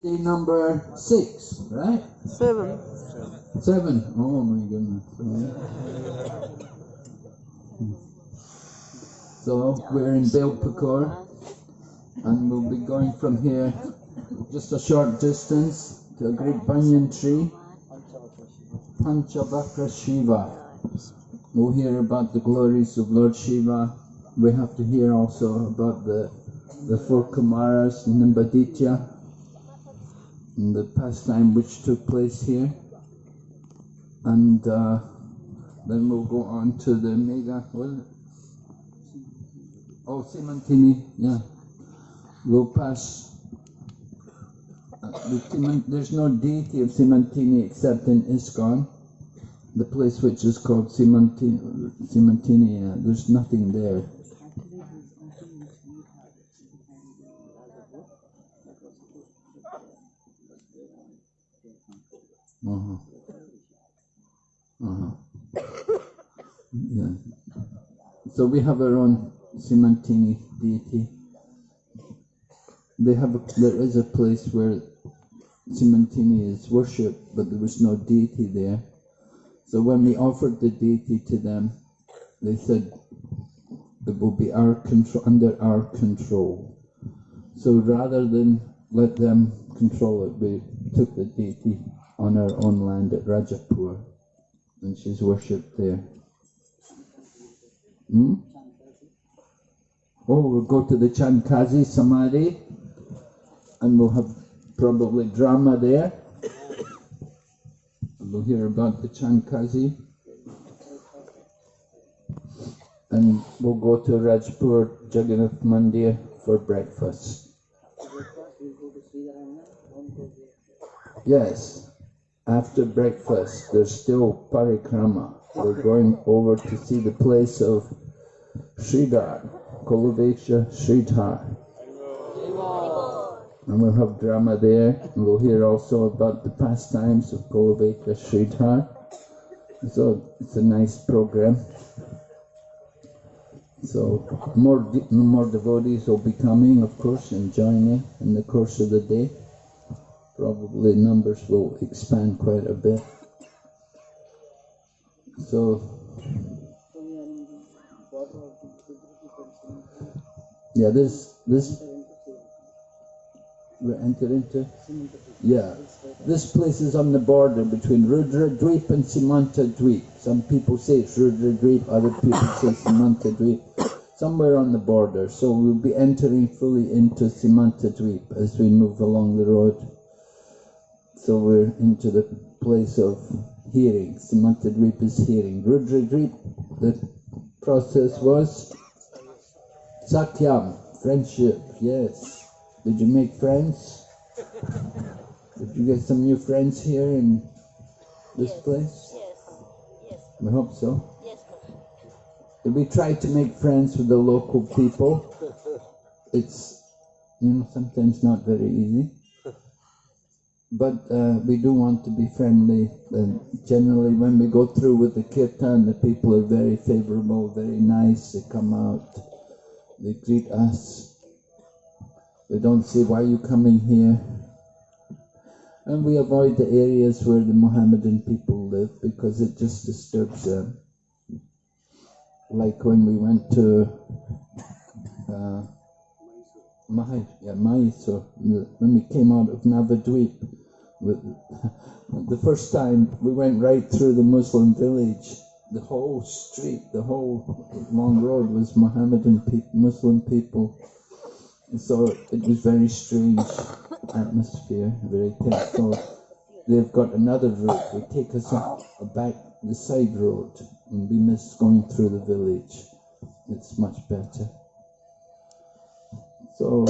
Day number six, right? Seven. Seven. Oh my goodness. So we're in Belpukur and we'll be going from here just a short distance to a great banyan tree, Panchavakra Shiva. We'll hear about the glories of Lord Shiva. We have to hear also about the, the four Kumaras, Nimbaditya, the pastime which took place here. And uh, then we'll go on to the mega? Oh, Simantini, yeah. We'll pass. uh, the there's no deity of Simantini except in ISKCON, the place which is called Simantini. Simantini uh, there's nothing there. Uh-huh. Yeah. So we have our own Simantini deity. They have a, there is a place where Simantini is worshipped, but there was no deity there. So when we offered the deity to them, they said it will be our control under our control. So rather than let them control it, we took the deity on our own land at Rajapur, and she's worshipped there. Hmm? Oh, we'll go to the Chankazi Samadhi, and we'll have probably drama there. We'll hear about the Chankazi. And we'll go to Rajpur Jagannath Mandir for breakfast. Yes, after breakfast, there's still parikrama. We're going over to see the place of Sridhar, Kholavecha Sridhar. And we'll have drama there, and we'll hear also about the pastimes of Kholavecha Sridhar. So it's a nice program. So more more devotees will be coming, of course, and joining in the course of the day. Probably numbers will expand quite a bit. So yeah, this this we enter into yeah. This place is on the border between Rudra Dweep and Simanta Dweep. Some people say it's Rudra Dweep, other people say Simanta Dweep. Somewhere on the border. So we'll be entering fully into Simanta Dweep as we move along the road. So we're into the place of hearing. Is hearing. Rudra the process was Sakhyam, friendship, yes. Did you make friends? Did you get some new friends here in this place? Yes. Yes. I hope so. Yes. Did we try to make friends with the local people? It's, you know, sometimes not very easy. But uh, we do want to be friendly. And generally, when we go through with the kirtan, the people are very favorable, very nice. They come out, they greet us. They don't say, Why are you coming here? And we avoid the areas where the Mohammedan people live because it just disturbs them. Like when we went to uh, Mahai, yeah, Mysore, the- when we came out of Navadweep, with, the first time we went right through the Muslim village. The whole street, the whole long road was Mohammedan people, Muslim people. So it was very strange atmosphere, very tense. So they've got another route. They take us up back the side road, and we missed going through the village. It's much better. So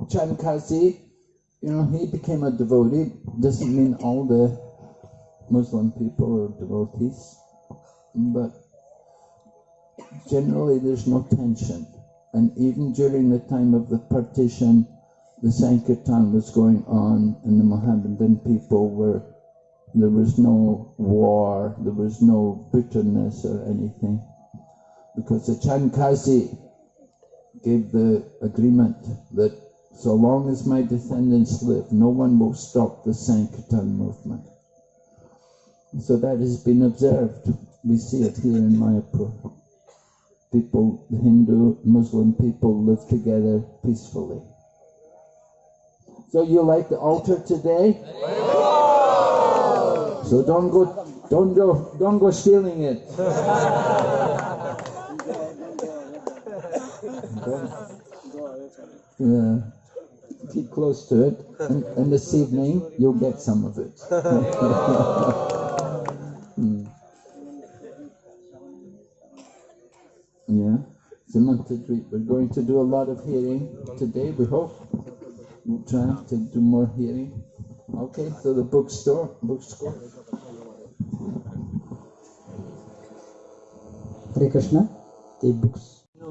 Chankazi, you know, he became a devotee. Doesn't mean all the Muslim people are devotees, but generally there's no tension. And even during the time of the partition, the Sankirtan was going on, and the Mohammedan people were, there was no war, there was no bitterness or anything. Because the Chankazi gave the agreement that So long as my descendants live, no one will stop the Sankirtan movement. So that has been observed. We see it here in Mayapur. People, Hindu, Muslim people live together peacefully. So you like the altar today? So don't go, don't go, don't go stealing it. yeah, keep close to it, and, and this evening you'll get some of it. Hmm. Yeah, we're going to do a lot of hearing today, we hope. We'll try to do more hearing. Okay, so the bookstore, bookstore. Hare Krishna, the books.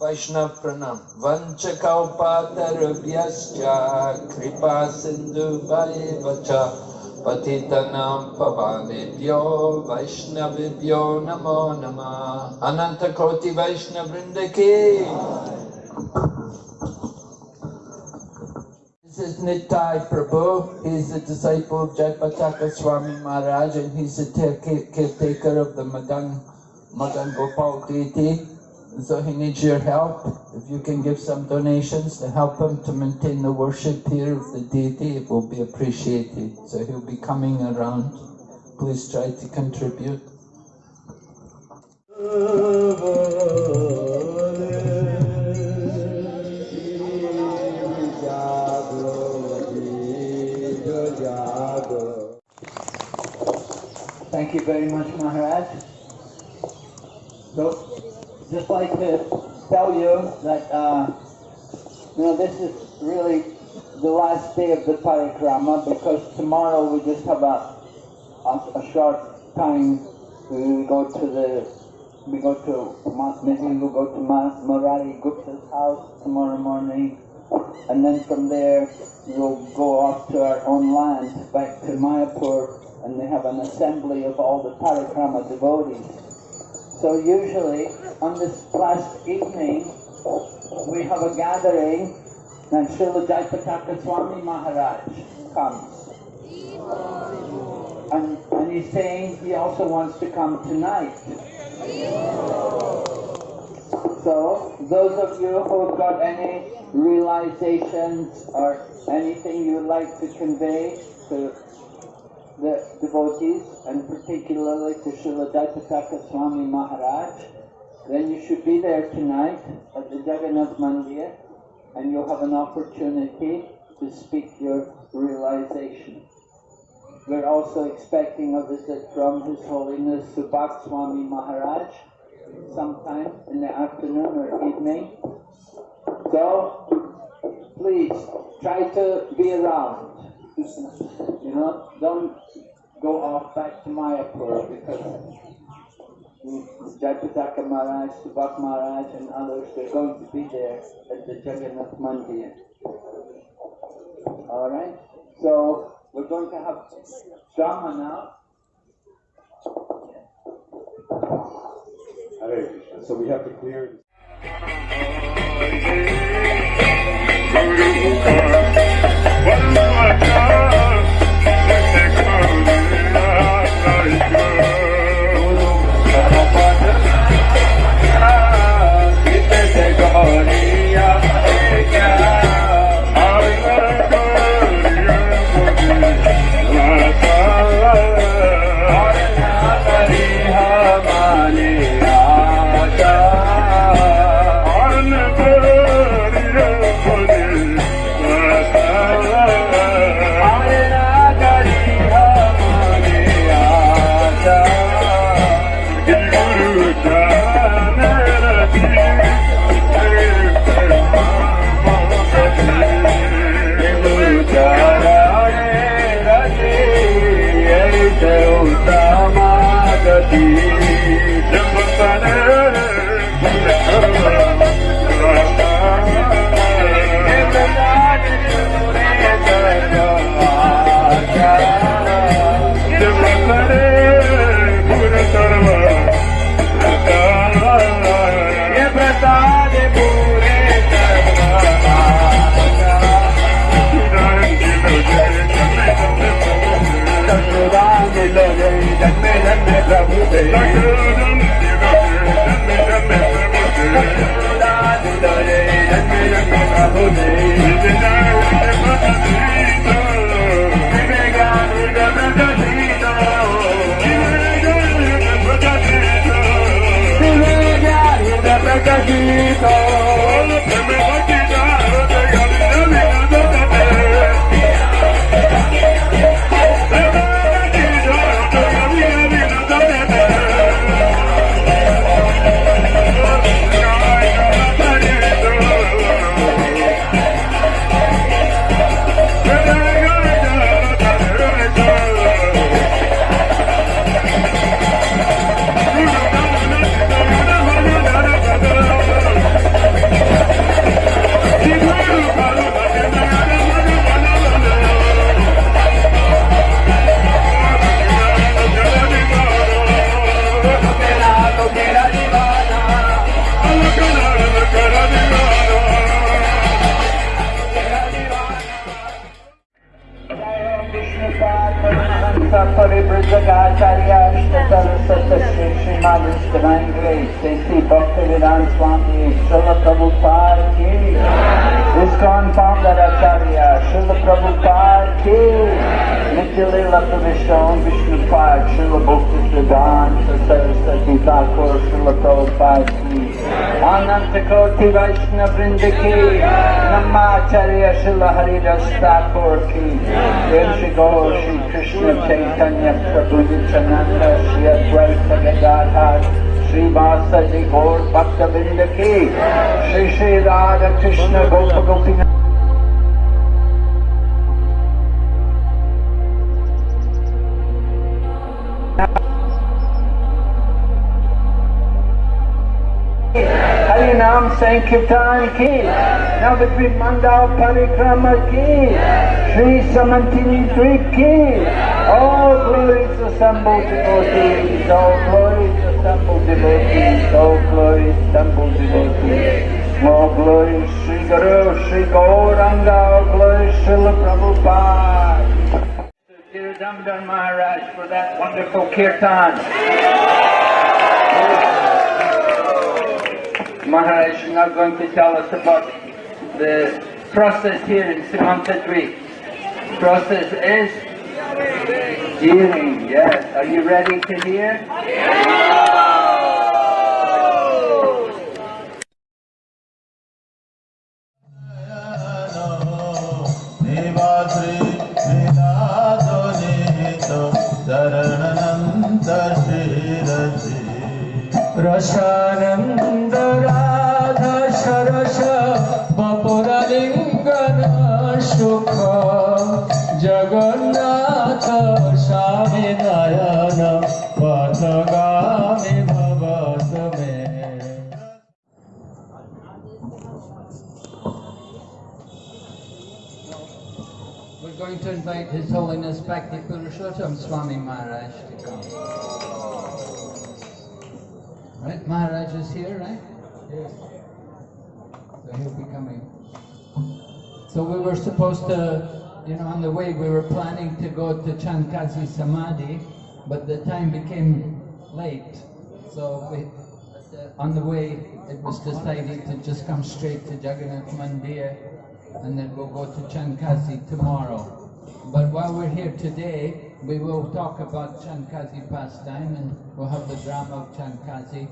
Vaishnav Pranam. Vanchakalpatarabhyascha kripa sindhu vacha patitanam pavanebhyo vaishnavibhyo namo nama ananta koti vaishnavrinda This is Nitai Prabhu. He's a disciple of Jayapataka Swami Maharaj and he's the caretaker of the Madan, Madan Gopal deity. So he needs your help. If you can give some donations to help him to maintain the worship here of the deity, it will be appreciated. So he'll be coming around. Please try to contribute. Thank you very much, Maharaj. So, just like to tell you that, uh, you know, this is really the last day of the parikrama because tomorrow we just have a, a, a short time. We go to the, we go to, maybe we'll go to Murari Gupta's house tomorrow morning. And then from there, we'll go off to our own land, back to Mayapur, and they have an assembly of all the parikrama devotees. So usually, on this last evening, we have a gathering and Srila Jayapataka Swami Maharaj comes. And, and he's saying he also wants to come tonight. So, those of you who have got any realizations or anything you would like to convey to the devotees, and particularly to Srila Jayapataka Swami Maharaj, then you should be there tonight at the Jagannath Mandir, and you'll have an opportunity to speak your realization. We're also expecting a visit from His Holiness Subhag Swami Maharaj sometime in the afternoon or evening. So, please try to be around. You know, don't go off back to Mayapur because Jayapataka Maharaj, Subhag Maharaj and others, they're going to be there at the Jagannath Mandir. Alright? So, we're going to have drama now. Hare So we have to clear. da mudei. Thank you. Krishna Gopa Gopinath Harinam Sankirtan ki, Navadvip Mandal Parikrama ki, Sri Samantini Dvip ki, all glories assembled devotees, all glories assembled devotees, all glories assembled devotees, glories Sri Guru, Sri for that wonderful kirtan. Maharaj is now going to tell us about the process here in Simanta Dweep. Process is hearing, yes. Are you ready to hear? So we were supposed to, you know, on the way we were planning to go to Chankazi Samadhi, but the time became late. So we, on the way it was decided to just come straight to Jagannath Mandir and then we'll go to Chankazi tomorrow. But while we're here today, we will talk about Chankazi pastime and we'll have the drama of Chankazi.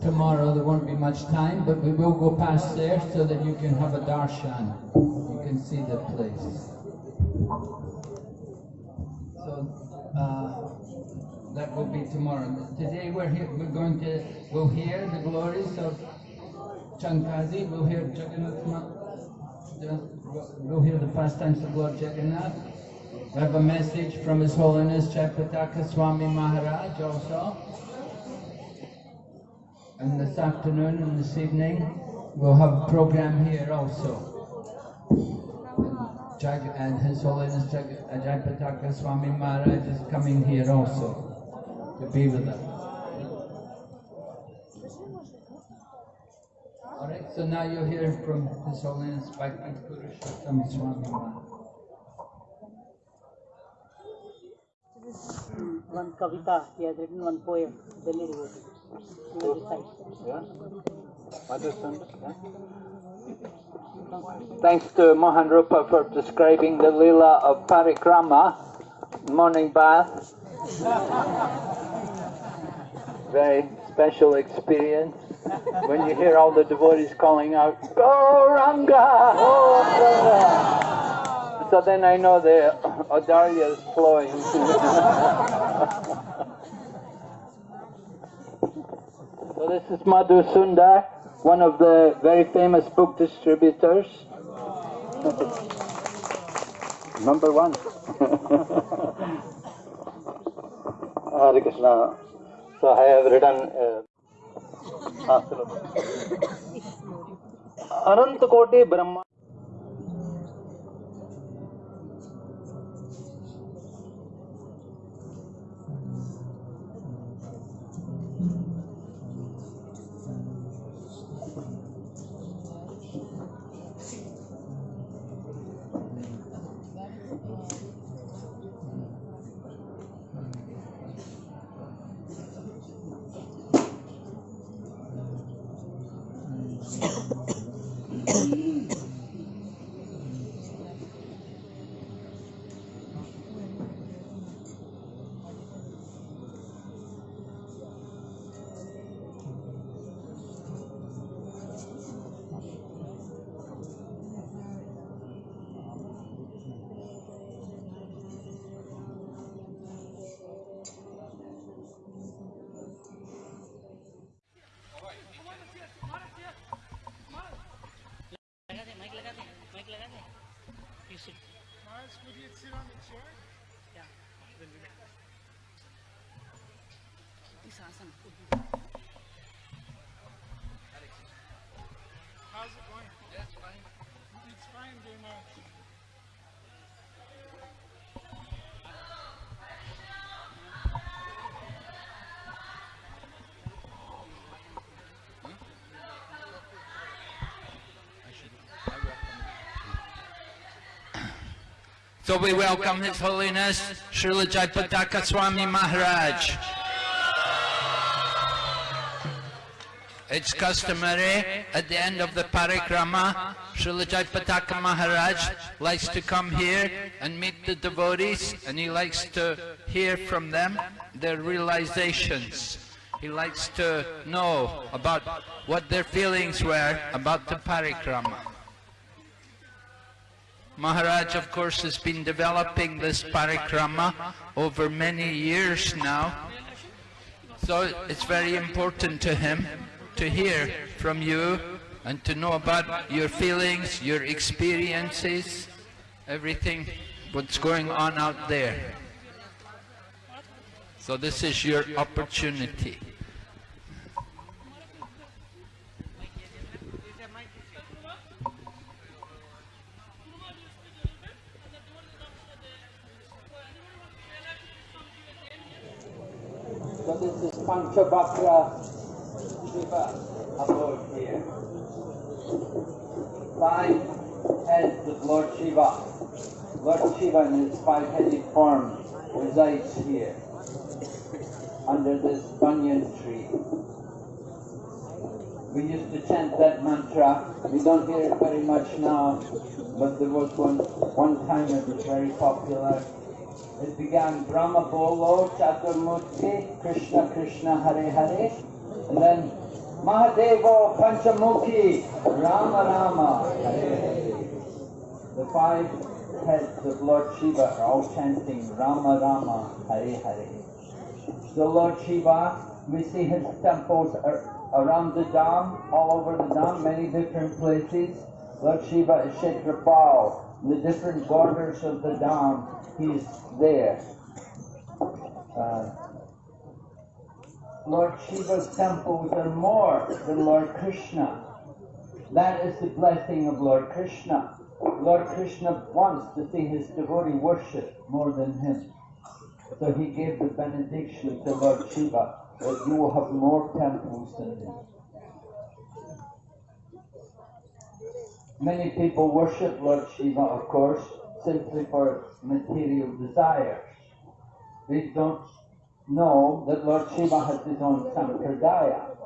Tomorrow there won't be much time, but we will go past there so that you can have a darshan. Can see the place. So uh, that will be tomorrow. Today we're here, we're going to, we'll hear the glories of Chankazi, we'll hear Jagannath, we'll hear the pastimes of Lord Jagannath. We have a message from His Holiness Chapataka Swami Maharaj also. And this afternoon and this evening, we'll have a program here also. And, Jag, and His Holiness Jag, Ajay uh, Pataka Swami Maharaj is coming here also to be with us. Alright, so now you'll hear from His Holiness Bhakti Purushottam Swami Maharaj. one kavita, he has written one poem, Delhi devotee. He will recite. Thanks to Mohan Rupa for describing the Leela of Parikrama, morning bath. Very special experience when you hear all the devotees calling out, Gauranga! Go So then I know the Audarya is flowing. so this is Madhu Sundar, one of the very famous book distributors. Number one. Hare Krishna. So I have written. Uh, ah, सुनो. Awesome. How's it going? Yeah, it's fine. It's fine. So we welcome His Holiness Srila Jayapataka Swami Maharaj. It's customary at the end of the parikrama, Srila Jayapataka Maharaj likes to come here and meet the devotees and he likes to hear from them their realizations. He likes to know about what their feelings were about the parikrama. Maharaj, of course, has been developing this parikrama over many years now. So it's very important to him to hear from you and to know about your feelings, your experiences, everything what's going on out there. So this is your opportunity. So this is Shiva abode here. Five heads of Lord Shiva. Lord Shiva in his five-headed form resides here under this banyan tree. We used to chant that mantra. We don't hear it very much now, but there was one one time it was very popular. It began Brahma Bolo Chaturmurti Krishna Krishna Hare Hare and then Mahadevo Panchamukhi Rama Rama. The five heads of Lord Shiva are all chanting Rama Rama Hare Hare. So Lord Shiva, we see his temples around the Dham, all over the Dham, many different places. Lord Shiva is Kshetrapal. The different borders of the Dham, he's there. Uh, Lord Shiva's temples are more than Lord Krishna. That is the blessing of Lord Krishna. Lord Krishna wants to see his devotee worship more than him. So he gave the benediction to Lord Shiva that you will have more temples than him. Many people worship Lord Shiva, of course, simply for material desires. They don't know that Lord Shiva has his own sampradaya,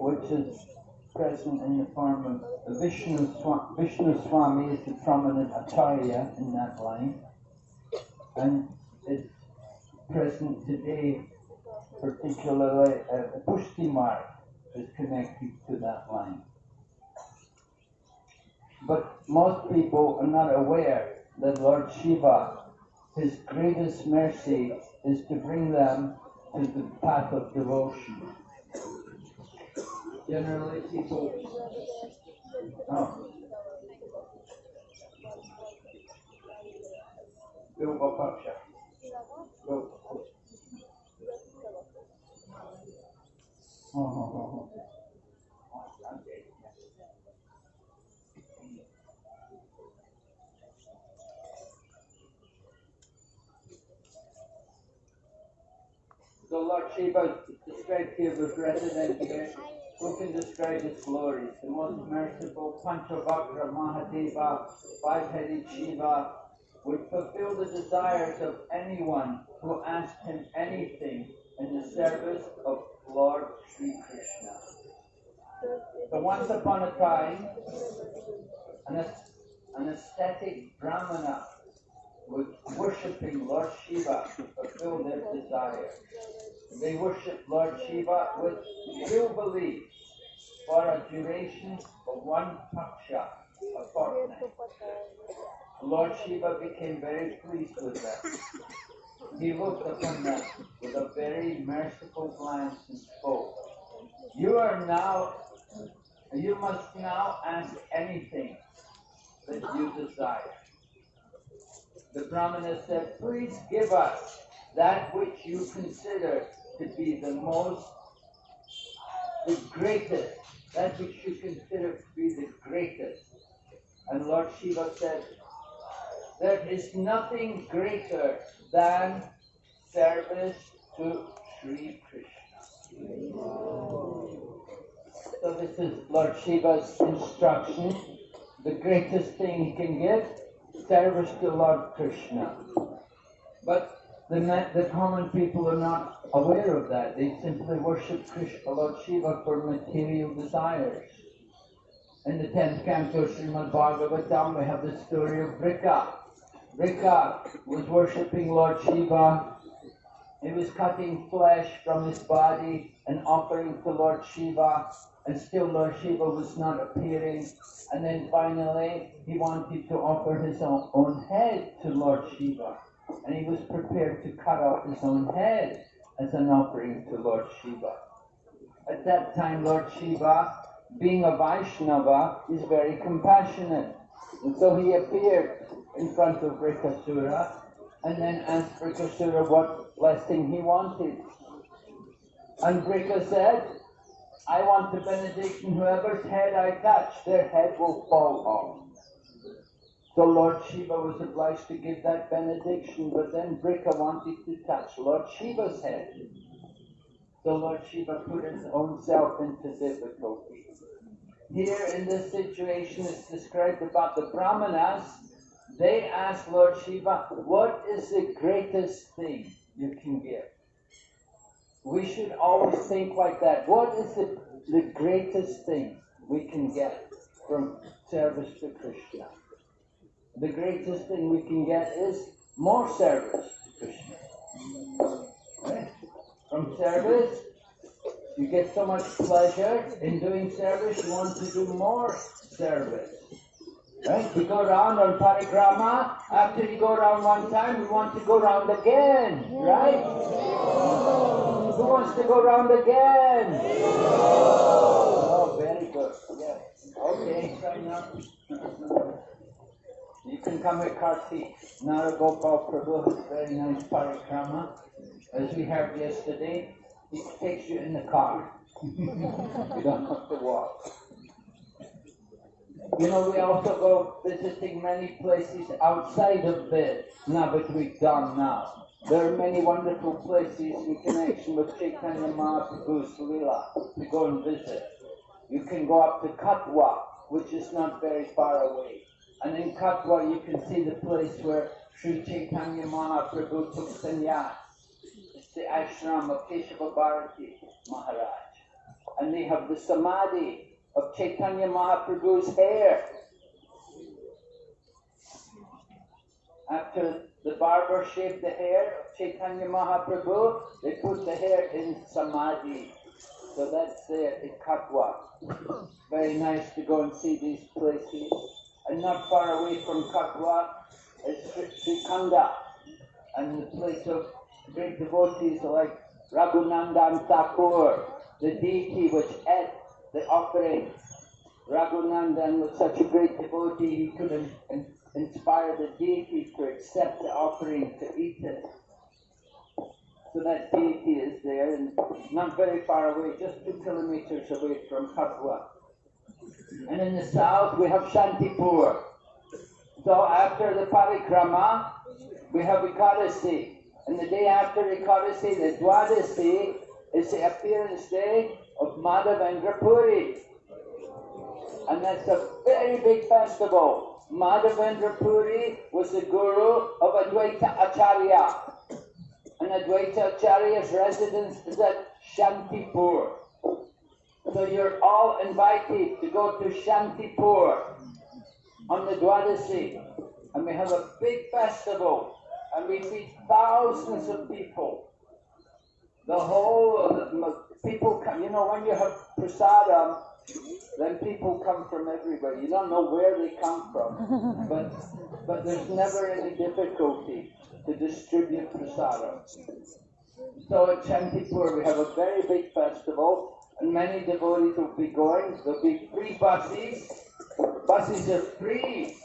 which is present in the form of Vishnu, Swa- Vishnu Swami is the prominent acharya in that line, and it's present today, particularly uh, Pushti Marg is connected to that line. But most people are not aware that Lord Shiva, his greatest mercy is to bring them to the path of devotion. Generally, people. Oh. Oh, oh, oh, oh. So Lord Shiva described here with resident here. Who can describe his glories? The most merciful Panchavakra Mahadeva, five-headed Shiva, would fulfill the desires of anyone who asked him anything in the service of Lord Sri Krishna. So once upon a time, an, an Brahmana worshipping Lord Shiva to fulfill their desires. They worship Lord Shiva with true belief for a duration of one paksha, a fortnight. Lord Shiva became very pleased with them. He looked upon them with a very merciful glance and spoke. You are now, you must now ask anything that you desire. The Brahmana said, Please give us that which you consider to be the most, the greatest, that which you consider to be the greatest. And Lord Shiva said, There is nothing greater than service to Sri Krishna. So this is Lord Shiva's instruction. The greatest thing he can give, service to Lord Krishna. But the, the common people are not aware of that. They simply worship Krishna, Lord Shiva for material desires. In the 10th canto of Srimad Bhagavatam, we have the story of Brika. Brika was worshipping Lord Shiva. He was cutting flesh from his body and offering to Lord Shiva, and still Lord Shiva was not appearing. And then finally, he wanted to offer his own, own head to Lord Shiva, and he was prepared to cut off his own head as an offering to Lord Shiva. At that time, Lord Shiva, being a Vaishnava, is very compassionate. And so he appeared in front of Brikasura and then asked Brikasura what blessing he wanted. And Brika said, I want the benediction, whoever's head I touch, their head will fall off. So Lord Shiva was obliged to give that benediction, but then Brika wanted to touch Lord Shiva's head. So Lord Shiva put his own self into difficulty. Here in this situation, it's described about the Brahmanas. They asked Lord Shiva, What is the greatest thing you can give? We should always think like that. What is the, the greatest thing we can get from service to Krishna? The greatest thing we can get is more service to Krishna. Right? From service, you get so much pleasure in doing service, you want to do more service. Right? You go around on parikrama, after you go around one time, you want to go around again, right? Who wants to go around again? Oh, very good. Yes. Okay. You can come with Kartik. Naragopal Prabhu very nice parikrama. As we heard yesterday, he takes you in the car. you don't have to walk. You know, we also go visiting many places outside of the Navadvip Dham now. There are many wonderful places in connection with Chaitanya Mahaprabhu's Leela to go and visit. You can go up to Katwa, which is not very far away. And in Katwa you can see the place where Sri Chaitanya Mahaprabhu took sannyas. It's the ashram of Keshava Bharati Maharaj. And they have the samadhi of Chaitanya Mahaprabhu's hair. After the barber shaved the hair of Chaitanya Mahaprabhu, they put the hair in samadhi. So that's there in Katwa. Very nice to go and see these places. And not far away from Katwa is Sri Khanda and the place of great devotees like Raghunandan Thakur, the deity which ate the offering. Raghunandan was such a great devotee, he could inspire the deity to accept the offering, to eat it. So that deity is there, and not very far away, just two kilometers away from Katwa. And in the south, we have Shantipur. So after the parikrama, we have Ekadasi. And the day after Ekadasi, the Dwadasi, is the appearance day of Madhavendra Puri. And that's a very big festival. Madhavendra Puri was the guru of Advaita Acharya. And Advaita Acharya's residence is at Shantipur. So you're all invited to go to Shantipur on the Dwadasi. And we have a big festival. And we feed thousands of people. The whole uh, of the people come, you know, when you have prasadam, then people come from everywhere. You don't know where they come from. But, but there's never any difficulty to distribute prasadam. So at Shantipur we have a very big festival and many devotees will be going. There'll be free buses. Buses are free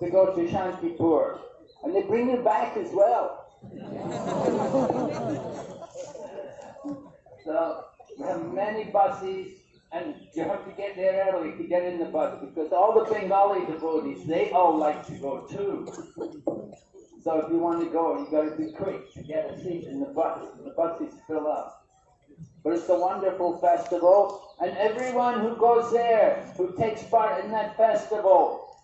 to go to Shantipur. And they bring you back as well. so we have many buses and you have to get there early to get in the bus because all the Bengali devotees, they all like to go too. So if you want to go, you've got to be quick to get a seat in the bus. The buses fill up. But it's a wonderful festival, and everyone who goes there, who takes part in that festival,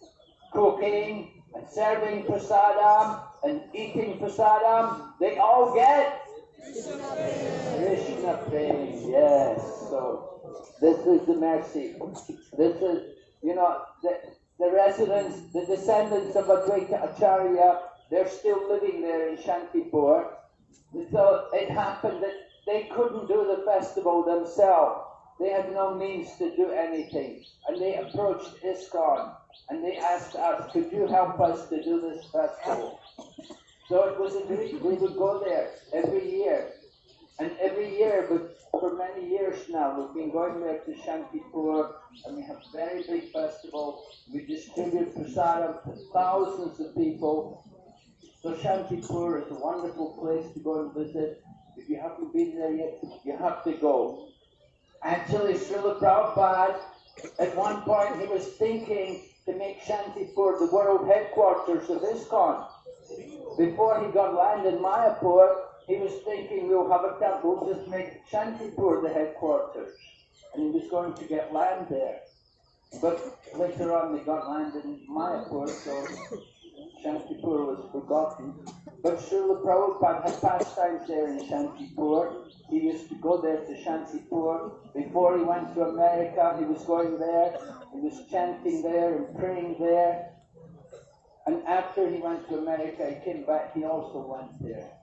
cooking and serving prasadam and eating prasadam, they all get Krishna prem. Yes. So this is the mercy. This is, you know, the, the residents, the descendants of Advaita Acharya, they're still living there in Shantipur. So it happened that they couldn't do the festival themselves. They had no means to do anything. And they approached ISKCON and they asked us, could you help us to do this festival? So it was agreed we would go there every year. And every year, but for many years now, we've been going there to Shantipur and we have a very big festival. We distribute prasadam to thousands of people. So Shantipur is a wonderful place to go and visit. If you haven't been there yet, you have to go. Actually, Srila Prabhupada, at one point he was thinking to make Shantipur the world headquarters of ISKCON. Before he got land in Mayapur, he was thinking we'll have a temple, we'll just make Shantipur the headquarters. And he was going to get land there. But later on they got land in Mayapur, so Shantipur was forgotten. But Srila Prabhupada had pastimes there in Shantipur. He used to go there to Shantipur. Before he went to America, he was going there. He was chanting there and praying there. And after he went to America, he came back, he also went there.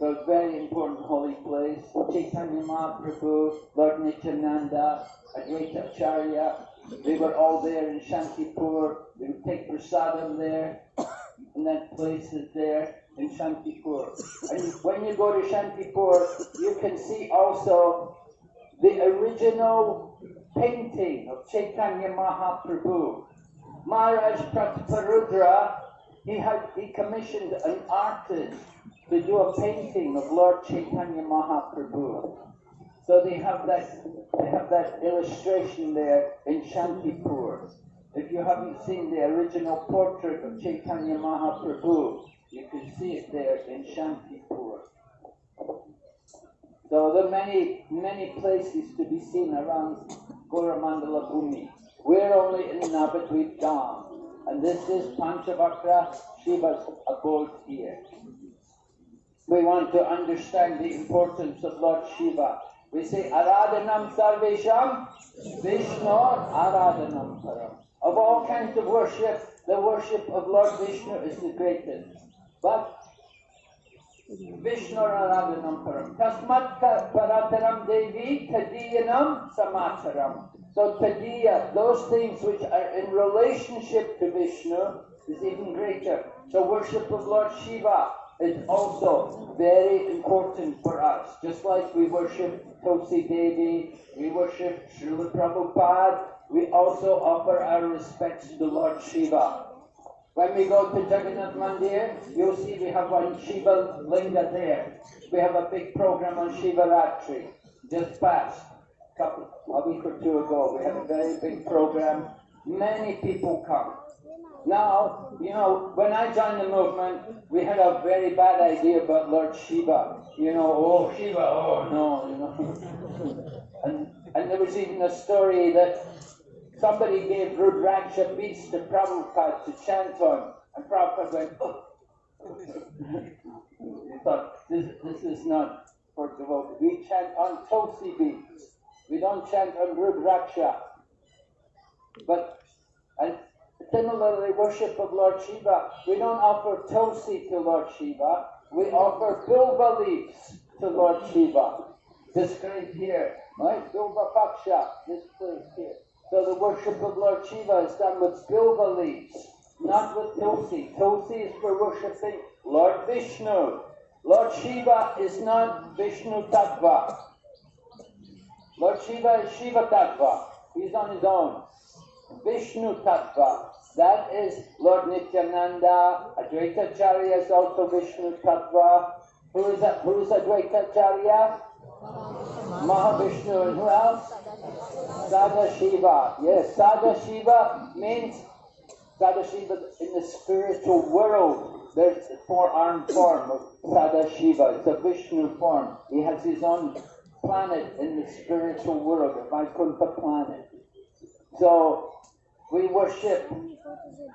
So a very important holy place. Chaitanya Mahaprabhu, Lord Nityananda, Advaita Acharya, they were all there in Shantipur. They would take prasadam there, and that place is there in Shantipur. And when you go to Shantipur, you can see also the original painting of Chaitanya Mahaprabhu. Maharaj Prataparudra, he had he commissioned an artist to do a painting of Lord Chaitanya Mahaprabhu. So they have that they have that illustration there in Shantipur. If you haven't seen the original portrait of Chaitanya Mahaprabhu, you can see it there in Shantipur. So there are many, many places to be seen around Goramandala Bhumi. We're only in Navadvip Dham, and this is Panchavakra Shiva's abode here. We want to understand the importance of Lord Shiva. We say Aradhanam Sarvesham Vishnu Aradhanam Param. Of all kinds of worship, the worship of Lord Vishnu is the greatest. But Vishnu Aradhanam Param. Tasmat Parataram Devi Tadiyanam Samataram. So Tadiya, those things which are in relationship to Vishnu is even greater. So worship of Lord Shiva is also very important for us. Just like we worship Tulsi Devi, we worship Srila Prabhupada, we also offer our respects to the Lord Shiva. When we go to Jagannath Mandir, you'll see we have one Shiva Linga there. We have a big program on Shiva Ratri. Just past, a week or two ago, we had a very big program. Many people come. Now, you know, when I joined the movement, we had a very bad idea about Lord Shiva. You know, oh, oh Shiva, oh no, you know. and, and there was even a story that somebody gave Rudraksha beads to Prabhupada to chant on, and Prabhupada went, oh. he thought, this, this is not for devotees. We chant on Tulsi beads. We don't chant on Rudraksha. But, and similarly, worship of Lord Shiva, we don't offer Tulsi to Lord Shiva, we offer Bilva leaves to Lord Shiva. This Described here, right? Bilva Paksha, this place here. So the worship of Lord Shiva is done with Bilva leaves, not with Tulsi. Tulsi is for worshipping Lord Vishnu. Lord Shiva is not Vishnu Tattva. Lord Shiva is Shiva Tattva. He's on his own. Vishnu Tattva. That is Lord Nityananda. Advaita Acharya is also Vishnu Tattva. Who is that? Who is Advaita Acharya? Mahavishnu and who else? Sada Shiva. Yes, Sada Shiva means Sadashiva in the spiritual world. There's a four-armed form of Sadashiva. It's a Vishnu form. He has his own planet in the spiritual world, the Vaikuntha planet. So we worship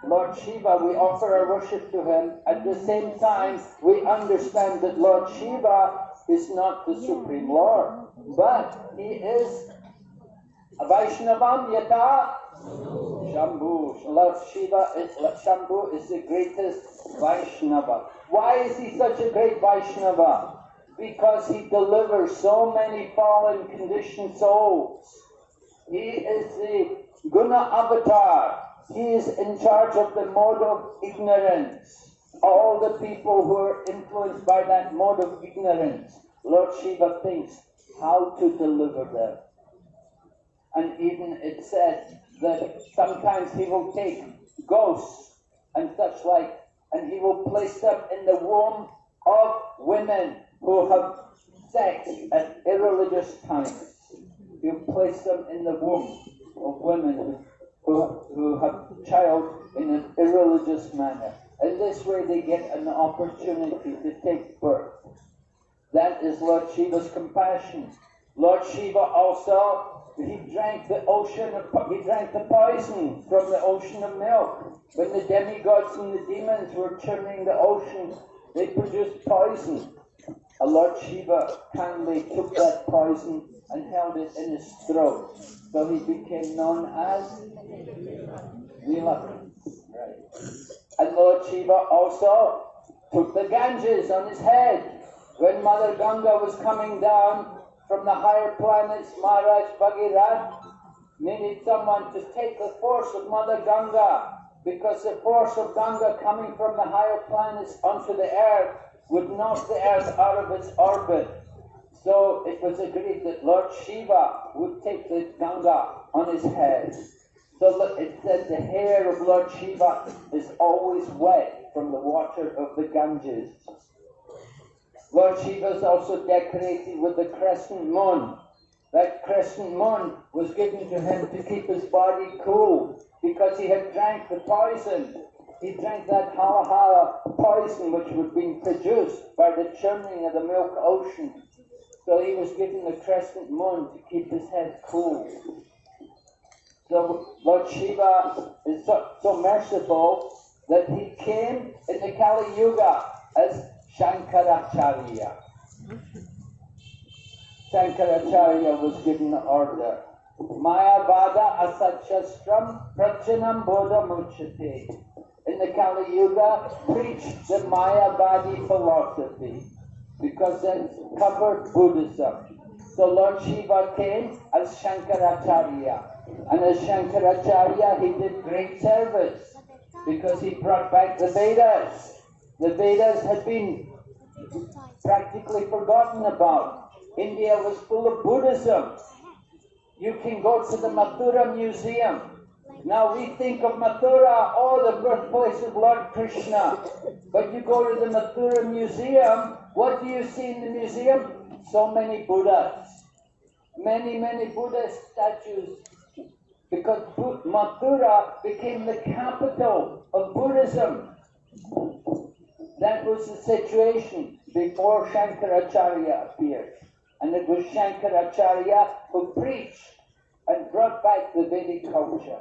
Lord Shiva, we offer our worship to him. At the same time, we understand that Lord Shiva is not the Supreme Lord, but he is a Vaishnavam Yata Shambhu. Lord Shiva is Shambhu is the greatest Vaishnava. Why is he such a great Vaishnava? Because he delivers so many fallen conditioned souls. He is the Guna Avatar. He is in charge of the mode of ignorance. All the people who are influenced by that mode of ignorance, Lord Shiva thinks how to deliver them. And even it said that sometimes he will take ghosts and such like, and he will place them in the womb of women who have sex at irreligious times. He'll place them in the womb of women who, who have child in an irreligious manner. And this way they get an opportunity to take birth. That is Lord Shiva's compassion. Lord Shiva also, he drank the ocean of, he drank the poison from the ocean of milk. When the demigods and the demons were churning the ocean, they produced poison. Lord Shiva kindly took that poison and held it in his throat. So he became known as Nilakanta. Right. And Lord Shiva also took the Ganges on his head. When Mother Ganga was coming down from the higher planets, Maharaj Bhagirath needed someone to take the force of Mother Ganga because the force of Ganga coming from the higher planets onto the earth would knock the earth out of its orbit. So it was agreed that Lord Shiva would take the Ganga on his head. So it said the hair of Lord Shiva is always wet from the water of the Ganges. Lord Shiva is also decorated with the crescent moon. That crescent moon was given to him to keep his body cool because he had drank the poison. He drank that halahala poison which was being produced by the churning of the milk ocean. So he was given the crescent moon to keep his head cool. So Lord Shiva is so, so merciful that he came in the Kali Yuga as Shankaracharya. Shankaracharya was given the order. Mayavada asachastram prachanam bodha muchate. In the Kali Yuga, preach the Mayavadi philosophy because it covered Buddhism. So Lord Shiva came as Shankaracharya. And as Shankaracharya, he did great service because he brought back the Vedas. The Vedas had been practically forgotten about. India was full of Buddhism. You can go to the Mathura Museum. Now we think of Mathura, oh, the birthplace of Lord Krishna. But you go to the Mathura Museum, what do you see in the museum? So many Buddhas. Many, many Buddha statues. Because Mathura became the capital of Buddhism. That was the situation before Shankaracharya appeared. And it was Shankaracharya who preached and brought back the Vedic culture.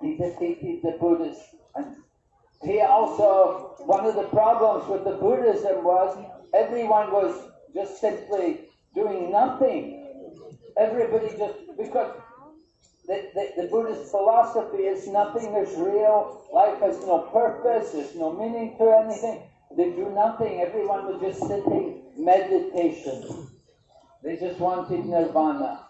He defeated the Buddhists. And he also, one of the problems with the Buddhism was everyone was just simply doing nothing. Everybody just, because the, the, the Buddhist philosophy is nothing is real, life has no purpose, there's no meaning to anything. They do nothing, everyone was just sitting, meditation. They just wanted nirvana,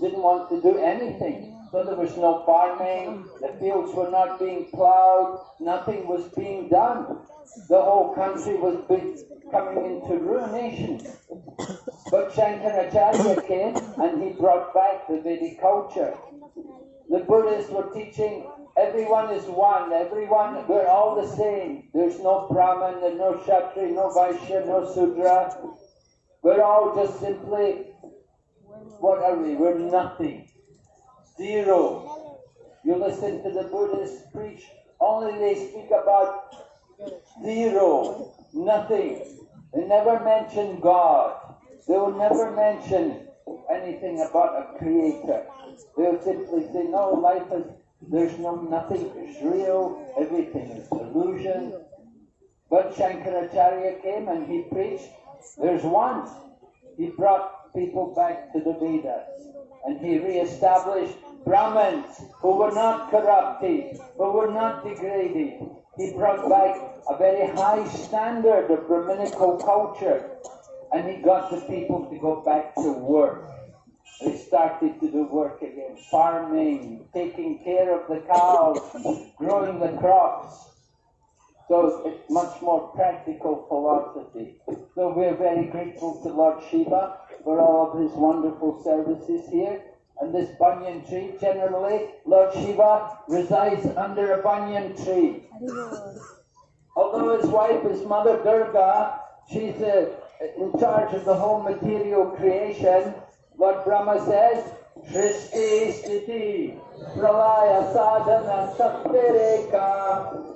didn't want to do anything. So there was no farming, the fields were not being plowed, nothing was being done. The whole country was coming into ruination. But Shankaracharya came and he brought back the Vedic culture. The Buddhists were teaching everyone is one, everyone, we're all the same. There's no Brahman, there's no Kshatri, no Vaishya, no Sudra. We're all just simply, what are we? We're nothing. Zero. You listen to the Buddhists preach, only they speak about zero, nothing. They never mention God. They will never mention anything about a creator. They'll simply say, no, life is, there's no, nothing is real, everything is illusion. But Shankaracharya came and he preached, there's one. He brought people back to the Vedas. And he re-established Brahmins who were not corrupted, who were not degraded. He brought back a very high standard of Brahminical culture. And he got the people to go back to work. They started to do work again, farming, taking care of the cows, growing the crops. So it's much more practical philosophy. So we're very grateful to Lord Shiva for all of his wonderful services here. And this banyan tree, generally, Lord Shiva resides under a banyan tree. Although his wife is Mother Durga, she's uh, in charge of the whole material creation. Lord Brahma says, Shristi Stiti Pralaya Sadhana Saktireka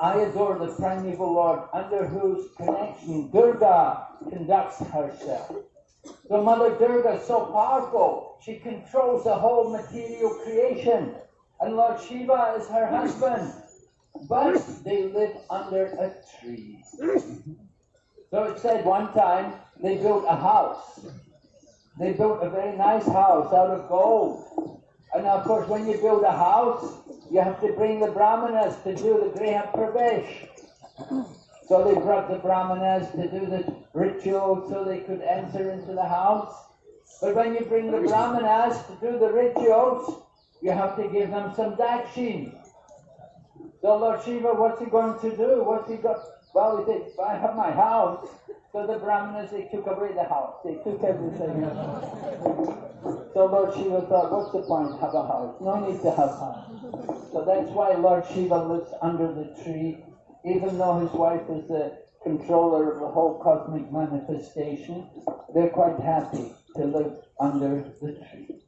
I adore the primeval Lord under whose connection Durga conducts herself. The Mother Durga is so powerful, she controls the whole material creation. And Lord Shiva is her husband. But they live under a tree. So it said one time they built a house. They built a very nice house out of gold. And of course, when you build a house, you have to bring the brahmanas to do the Griha Pravesh. So they brought the brahmanas to do the ritual so they could enter into the house. But when you bring the brahmanas to do the rituals, you have to give them some dakshin. So Lord Shiva, what's he going to do? What's he got? Well, he said, I have my house. So the brahmanas, they took away the house. They took everything. so Lord Shiva thought, what's the point? Have a house. No need to have a house. So that's why Lord Shiva lives under the tree, even though his wife is the controller of the whole cosmic manifestation. They're quite happy to live under the tree.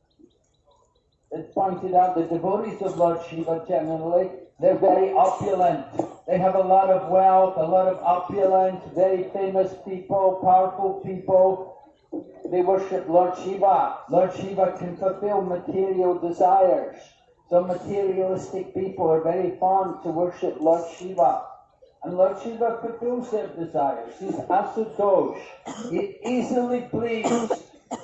It's pointed out the devotees of Lord Shiva generally, they're very opulent. They have a lot of wealth, a lot of opulence, very famous people, powerful people. They worship Lord Shiva. Lord Shiva can fulfill material desires. So materialistic people are very fond to worship Lord Shiva. And Lord Shiva fulfills their desires. He's asutosh. He easily pleased.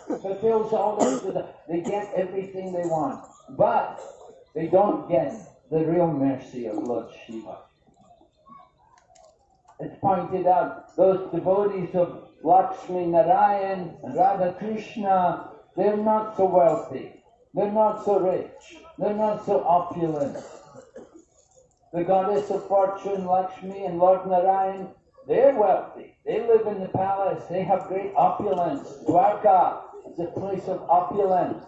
Fulfills all their desires. They get everything they want. But they don't get the real mercy of Lord Shiva. It's pointed out, those devotees of Lakshmi Narayan and Radha Krishna, they're not so wealthy. They're not so rich. They're not so opulent. The goddess of fortune, Lakshmi, and Lord Narayan, they're wealthy. They live in the palace. They have great opulence. Dwarka is a place of opulence.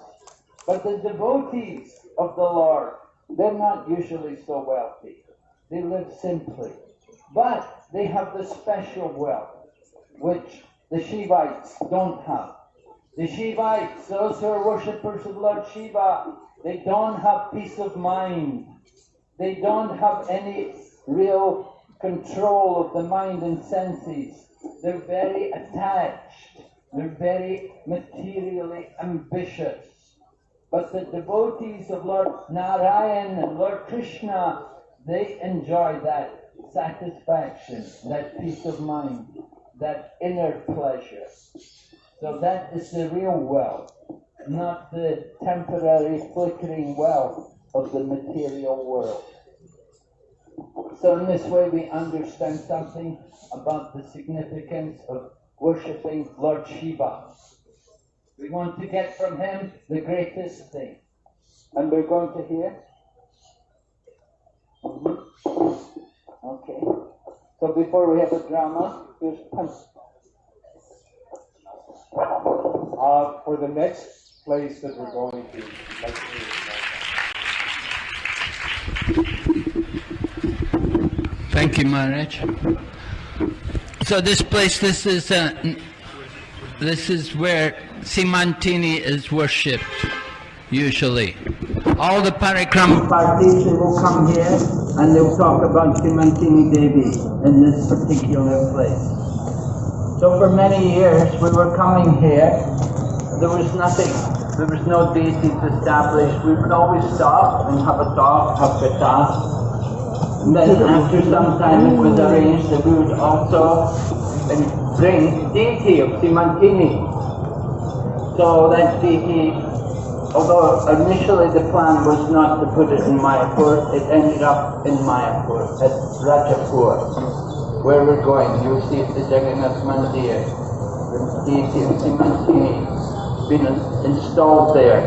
But the devotees of the Lord, they're not usually so wealthy. They live simply. But they have the special wealth, which the Shivites don't have. The Shivites, those who are worshippers of Lord Shiva, they don't have peace of mind. They don't have any real control of the mind and senses. They're very attached. They're very materially ambitious. But the devotees of Lord Narayan and Lord Krishna, they enjoy that satisfaction, that peace of mind, that inner pleasure. So that is the real wealth, not the temporary flickering wealth of the material world. So in this way we understand something about the significance of worshipping Lord Shiva. We want to get from him the greatest thing. And we're going to hear. Mhm. Okay. So before we have a drama, here's punch. Uh, for the next place that we're going to, Thank you, Maharaj. So this place, this is uh, this is where Simantini is worshipped, usually. All the parikram Parties, will come here and they'll talk about Simantini Devi in this particular place. So for many years we were coming here, there was nothing, there was no deities established. We would always stop and have a talk, have katha. And then after some time it was arranged that we would also bring deity of Simantini. So that deity, although initially the plan was not to put it in Mayapur, it ended up in Mayapur, at Rajapur, where we're going. You'll see the Jagannath Mandir, the deity of Simantini, been installed there.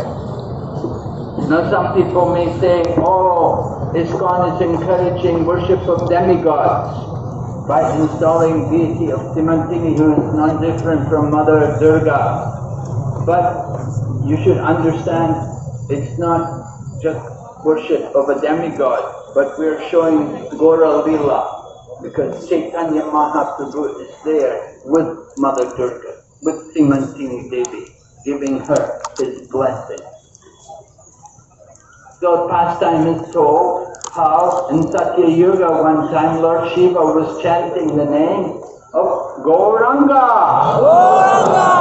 Now some people may say, oh, ISKCON is encouraging worship of demigods by installing deity of Simantini who is not different from Mother Durga. But you should understand it's not just worship of a demigod, but we're showing Gora Lila because Chaitanya Mahaprabhu is there with Mother Durga, with Simantini Devi, giving her his blessing. So pastime is told how in Satya Yuga one time Lord Shiva was chanting the name of Gauranga. Gauranga!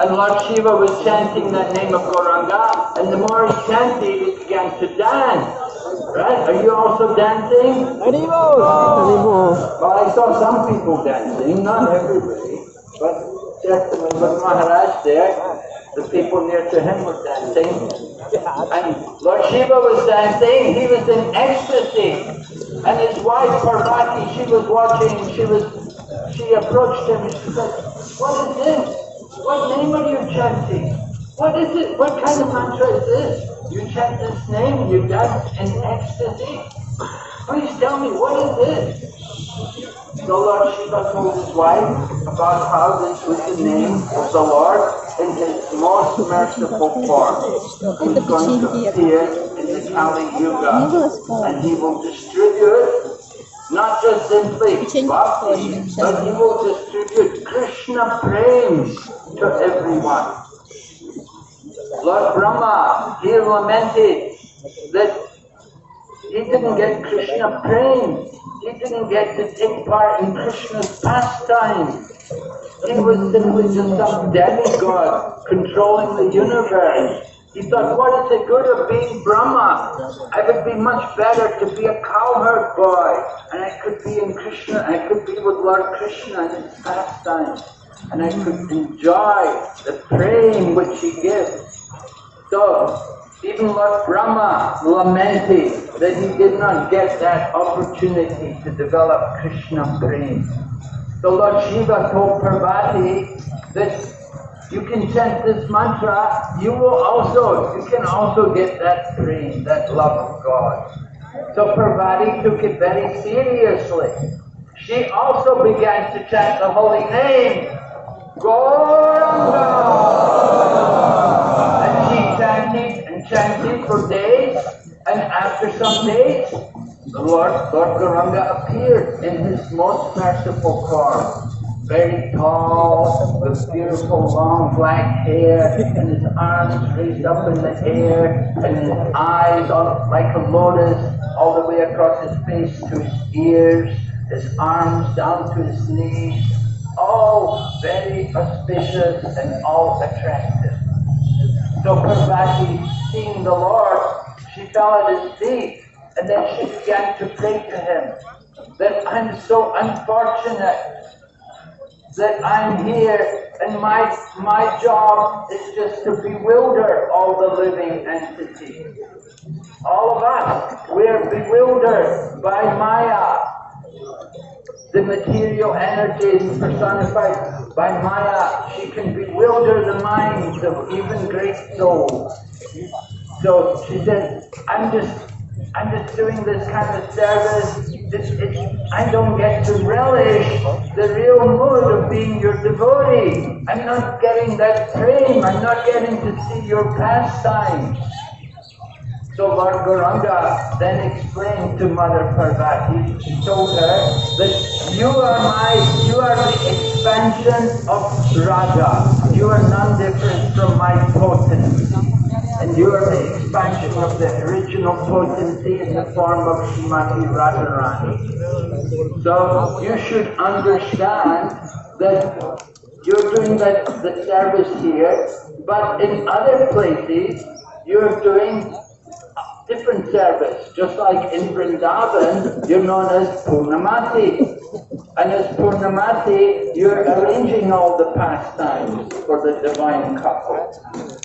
And Lord Shiva was chanting that name of Gauranga, and the more he chanted, he began to dance. Right? Are you also dancing? Well, I saw some people dancing, not everybody, but certainly with Maharaj there, the people near to him were dancing. And Lord Shiva was dancing, he was in ecstasy. And his wife Parvati, she was watching, she was she approached him and she said, What is this? What name are you chanting? What is it? What kind of mantra is this? You chant this name you dance in ecstasy? Please tell me, what is this? The Lord Shiva told his wife about how this was the name of the Lord in his most merciful form. He's going to appear in the Kali Yuga and he will distribute not just simply bhakti, but he will distribute Krishna prema to everyone. Lord Brahma, he lamented that he didn't get Krishna prema. He didn't get to take part in Krishna's pastime. He was simply just some demigod controlling the universe. He thought, what is the good of being Brahma? I would be much better to be a cowherd boy. And I could be in Krishna, I could be with Lord Krishna in his pastime. And I could enjoy the prema which he gives. So, even Lord Brahma lamented that he did not get that opportunity to develop Krishna prema. So Lord Shiva told Parvati that you can chant this mantra, you will also, you can also get that dream, that love of God. So Parvati took it very seriously. She also began to chant the holy name, Gauranga. And she chanted and chanted for days, and after some days, the Lord, Lord Gauranga appeared in his most merciful form. Very tall, with beautiful long black hair, and his arms raised up in the air, and his eyes all, like a lotus all the way across his face to his ears, his arms down to his knees, all very auspicious and all attractive. So Parvati, seeing the Lord, she fell at his feet, and then she began to pray to him that I'm so unfortunate that I'm here and my my job is just to bewilder all the living entities. All of us, we're bewildered by Maya. The material energy personified by Maya. She can bewilder the minds of even great souls. So she said, I'm just I'm just doing this kind of service. It's, it's, I don't get to relish the real mood of being your devotee. I'm not getting that prema. I'm not getting to see your pastimes. So Lord Gauranga then explained to Mother Parvati, he told her that you are my, you are the expansion of Radha. You are none different from my potency. And you are the expansion of the original potency in the form of Srimati Radharani. So you should understand that you're doing that, the service here, but in other places you're doing different service. Just like in Vrindavan, you're known as Paurnamasi. And as Paurnamasi, you're arranging all the pastimes for the divine couple.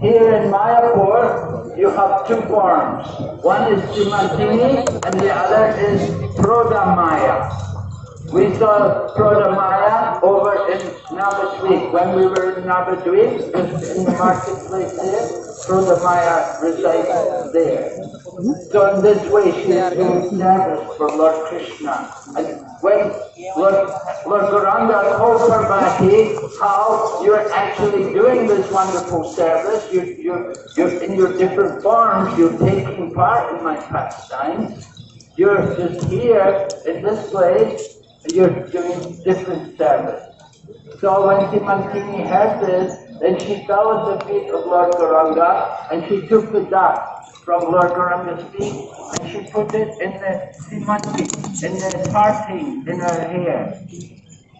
Here in Mayapur, you have two forms. One is Simantini and the other is Prodamaya. We saw Prodamaya over in Navadvip. When we were in Navadvip, in the marketplace there, Prodamaya resides there. So in this way, she is doing service for Lord Krishna. And when Lord, Lord Gauranga told Parvati how you're actually doing this wonderful service, you, you, you're in your different forms, you're taking part in my pastimes, you're just here in this place, you're doing different service. So when Simantini heard this, then she fell at the feet of Lord Gauranga and she took the dust from Lord Gauranga's feet and she put it in the Simanti, in the parting in her hair.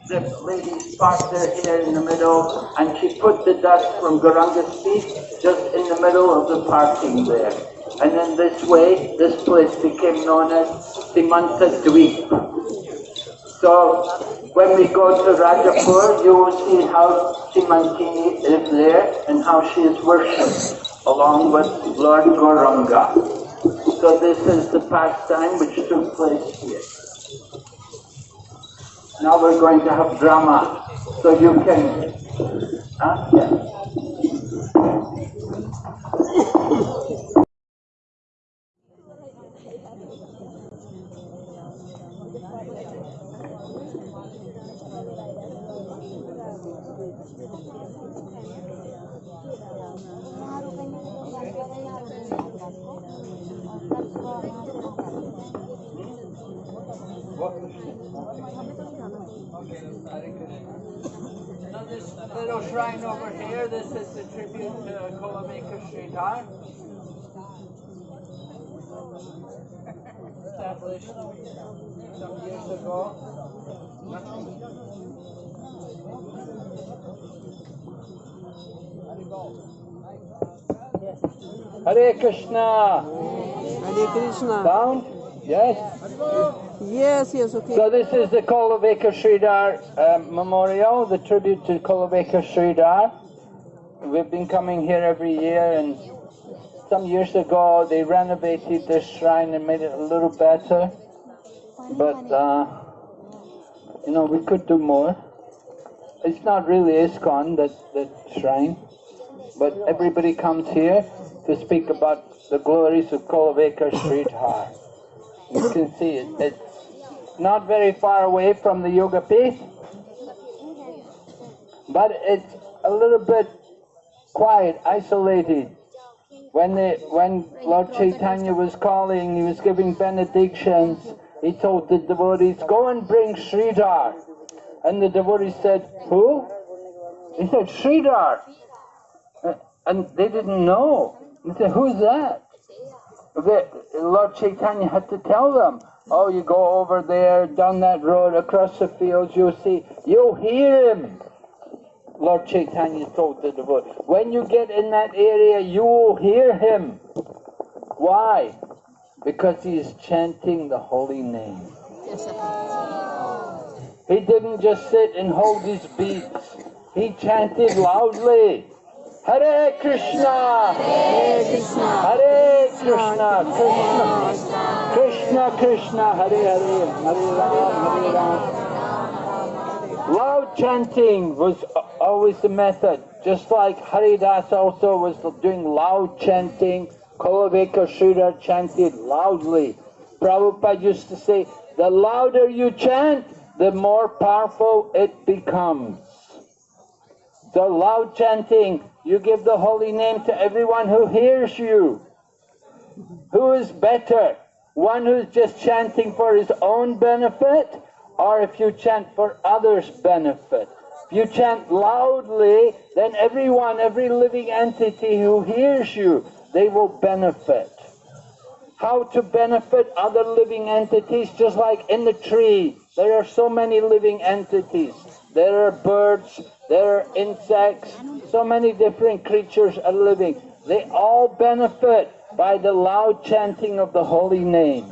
The lady part her hair in the middle and she put the dust from Gauranga's feet just in the middle of the parting there. And in this way, this place became known as Simanta Dweep. So when we go to Rajapur, you will see how Simantini is there and how she is worshipped along with Lord Gauranga. So this is the pastime which took place here. Now we're going to have drama, so you can Huh? Yes. Now this little shrine over here, this is the tribute to Kholavecha Sridhar. Established some years ago. Hare Krishna. Hare Krishna. Down? Yes? Yes, yes, okay. So this is the Kholavecha Sridhar um, Memorial, the tribute to Kholavecha Sridhar. We've been coming here every year and some years ago they renovated this shrine and made it a little better. But, uh, you know, we could do more. It's not really ISKCON, that, that shrine, but everybody comes here to speak about the glories of Kholavecha Sridhar. You can see it. It's not very far away from the Yoga Pith, but it's a little bit quiet, isolated. When the when Lord Chaitanya was calling, he was giving benedictions. He told the devotees, "Go and bring Sridhar," and the devotees said, "Who?" He said, "Sridhar," and they didn't know. They said, "Who's that?" Lord Chaitanya had to tell them, oh, you go over there, down that road, across the fields, you'll see, you'll hear him. Lord Chaitanya told the devotee, when you get in that area, you will hear him. Why? Because he is chanting the holy name. He didn't just sit and hold his beads. He chanted loudly. Hare Krishna! Hare Krishna! Hare Krishna! Krishna! Krishna! Hare Hare! Hare! Hare! Loud chanting was always the method, just like Haridas also was doing loud chanting. Kholavecha Sridhar chanted loudly. Prabhupada used to say, the louder you chant, the more powerful it becomes. So loud chanting, you give the holy name to everyone who hears you. Who is better? One who's just chanting for his own benefit, or if you chant for others' benefit? If you chant loudly, then everyone, every living entity who hears you, they will benefit. How to benefit other living entities, just like in the tree, there are so many living entities. There are birds, there are insects, so many different creatures are living. They all benefit by the loud chanting of the holy name.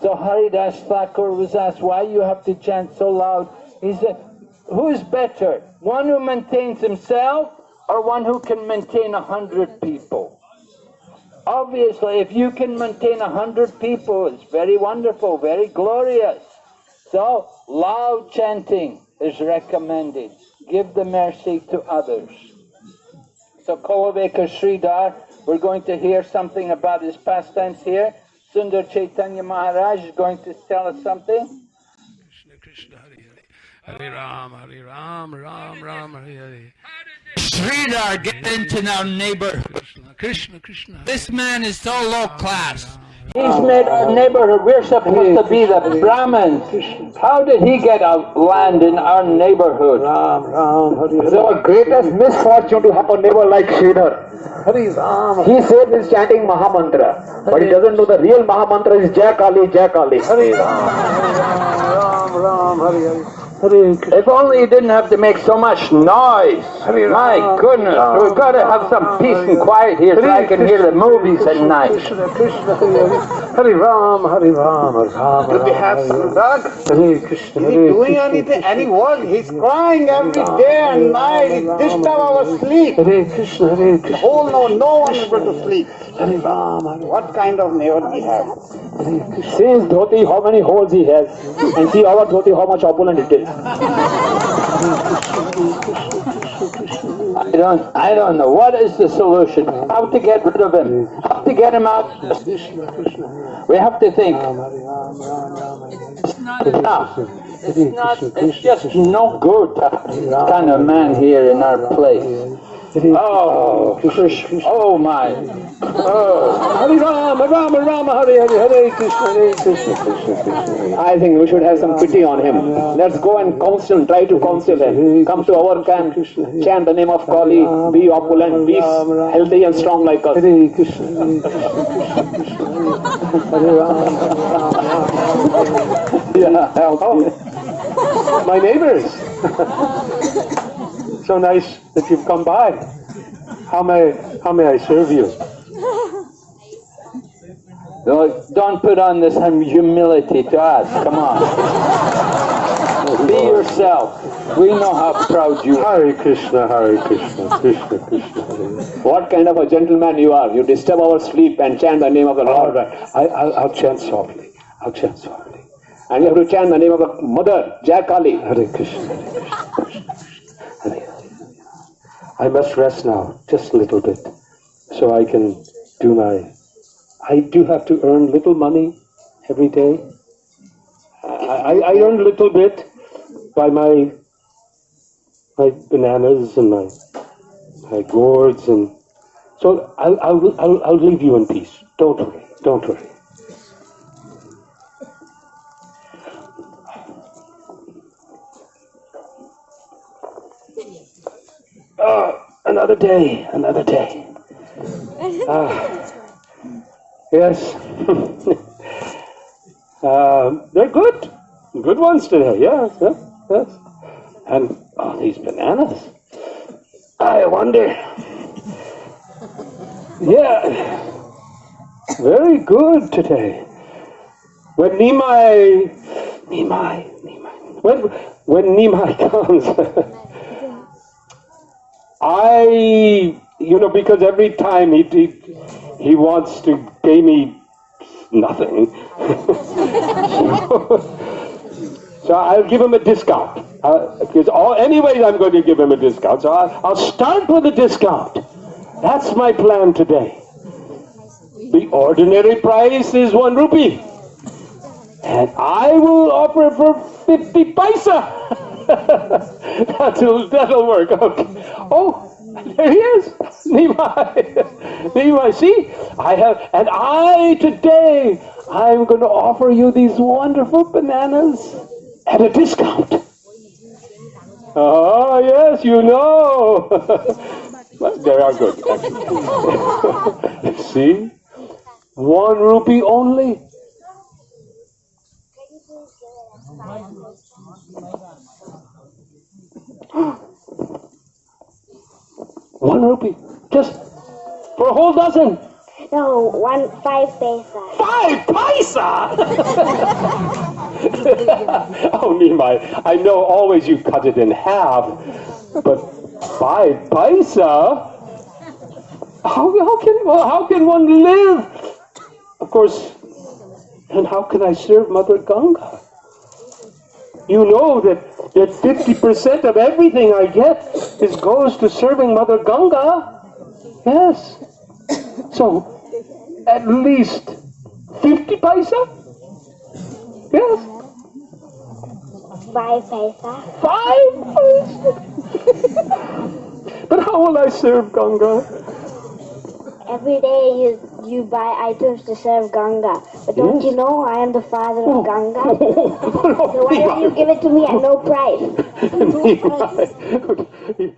So Haridas Thakur was asked, why you have to chant so loud? He said, who is better? One who maintains himself or one who can maintain a hundred people? Obviously, if you can maintain a hundred people, it's very wonderful, very glorious. So, loud chanting is recommended. Give the mercy to others. So, Kholavecha Sridhar, we're going to hear something about his pastimes here. Sundar Chaitanya Maharaj is going to tell us something. Krishna Krishna Hare Hare Hare Ram Hare Ram Ram Ram Hare Hare Sridhar, get into our neighborhood. Krishna Krishna Krishna This man is so low class. He's made our neighborhood. We're supposed to be the Brahmins. How did he get a land in our neighborhood? Ram, Ram, Hare. The greatest misfortune to have a neighbor like Sridhar. Hare Ram. He says he's chanting Mahamantra, but he doesn't know the real Mahamantra is Jai Kali, Jai Kali. Hare Ram, Ram, Ram, Hare Hare. Hare Krishna. If only he didn't have to make so much noise. My uh, goodness, uh, we've got to have some uh, peace and quiet here so I can hear the movies at night. Krishna, Krishna, Hare Hare. Hare Ram, Hare Ram, Ram. Do we have some dog? Krishna, Is he doing anything, any work? He's crying every day and night. He disturb our sleep. Hare Krishna, Hare Krishna. Whole no, no one is able to sleep. Hare Ram, What kind of neighbor we have? See his dhoti, how many holes he has, and see our dhoti, how much opulent it is. Don't, I don't know. What is the solution? How to get rid of him? How to get him out? We have to think. It's not enough. It's not, it's just no good kind of man here in our place. Oh, Krishna. oh my. Oh. Hare Rama, Rama Rama, Hare Hare, Hare Krishna, Hare Krishna, Krishna Krishna. I think we should have some pity on him. Let's go and counsel, try to counsel him. Come to our camp, chant the name of Kali, be opulent, be healthy and strong like us. Hare Krishna, Hare Krishna, Hare Rama, Rama Yeah, Oh, my neighbors. so nice that you've come by. How may how may I serve you? Don't put on this humility to us. Come on. Be yourself. We know how proud you are. Hare Krishna, Hare Krishna, Krishna Krishna, Hare. what kind of a gentleman you are. You disturb our sleep and chant the name of the All Lord. right, I, I'll, I'll chant softly. I'll chant softly. And you have to chant the name of the mother, Jai Kali. Hare Krishna, Hare Krishna, Hare. I must rest now, just a little bit, so I can do my. I do have to earn little money every day. I, I, I earn a little bit by my my bananas and my my gourds and so I'll, I'll, I'll, I'll leave you in peace. Don't worry. Don't worry. Oh, another day, another day. Ah, yes. um, they're good. Good ones today, yes, yes, yes. And oh, these bananas. I wonder. Yeah, very good today. When Nimai, Nimai, Nimai, when, when Nimai comes, I, you know, because every time he, he, he wants to pay me nothing. so, I'll give him a discount. Uh, because all, anyways, I'm going to give him a discount. So I'll, I'll start with a discount. That's my plan today. The ordinary price is one rupee. And I will offer for 50 paisa. that'll, that'll work. Okay. Oh, there he is. Nimai. Nimai, see? I have, and I today, I'm going to offer you these wonderful bananas at a discount. Oh, yes, you know. They are good, see? One rupee only. One rupee. Just for a whole dozen. No, one five paisa. Five paisa! oh, Nimai, I know always you cut it in half, but five paisa? How, how, can, how can one live? Of course, and how can I serve Mother Ganga? You know that, that 50% of everything I get is goes to serving Mother Ganga. Yes. So, at least 50 paisa? Yes. Five paisa. Five paisa? but how will I serve Ganga? Every day you you buy items to serve Ganga. But don't you know I am the father of oh. Ganga? so why don't you give it to me at no price? no price?